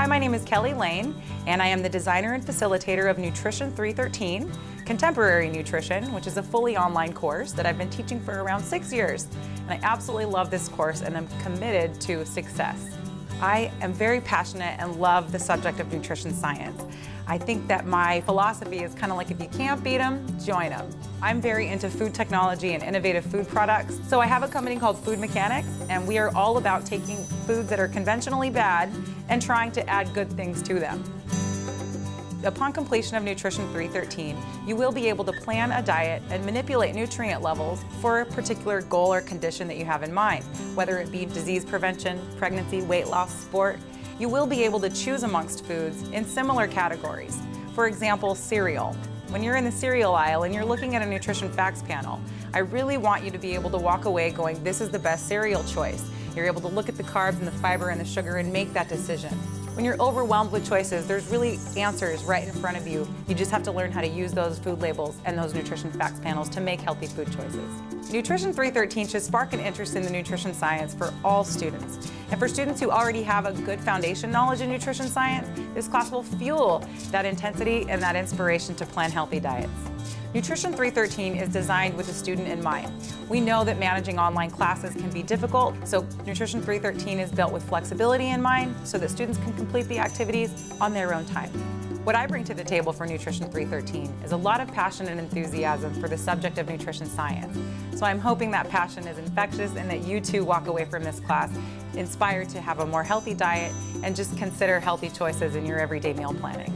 Hi, my name is Kelly Lane, and I am the designer and facilitator of Nutrition 313, Contemporary Nutrition, which is a fully online course that I've been teaching for around six years. And I absolutely love this course and I'm committed to success. I am very passionate and love the subject of nutrition science. I think that my philosophy is kind of like if you can't beat them, join them. I'm very into food technology and innovative food products. So I have a company called Food Mechanics and we are all about taking foods that are conventionally bad and trying to add good things to them. Upon completion of Nutrition 313, you will be able to plan a diet and manipulate nutrient levels for a particular goal or condition that you have in mind, whether it be disease prevention, pregnancy, weight loss, sport. You will be able to choose amongst foods in similar categories. For example, cereal. When you're in the cereal aisle and you're looking at a nutrition facts panel, I really want you to be able to walk away going, this is the best cereal choice. You're able to look at the carbs and the fiber and the sugar and make that decision. When you're overwhelmed with choices, there's really answers right in front of you. You just have to learn how to use those food labels and those nutrition facts panels to make healthy food choices. Nutrition 313 should spark an interest in the nutrition science for all students. And for students who already have a good foundation knowledge in nutrition science, this class will fuel that intensity and that inspiration to plan healthy diets. Nutrition 313 is designed with the student in mind. We know that managing online classes can be difficult, so Nutrition 313 is built with flexibility in mind so that students can complete the activities on their own time. What I bring to the table for Nutrition 313 is a lot of passion and enthusiasm for the subject of nutrition science. So I'm hoping that passion is infectious and that you too walk away from this class inspired to have a more healthy diet and just consider healthy choices in your everyday meal planning.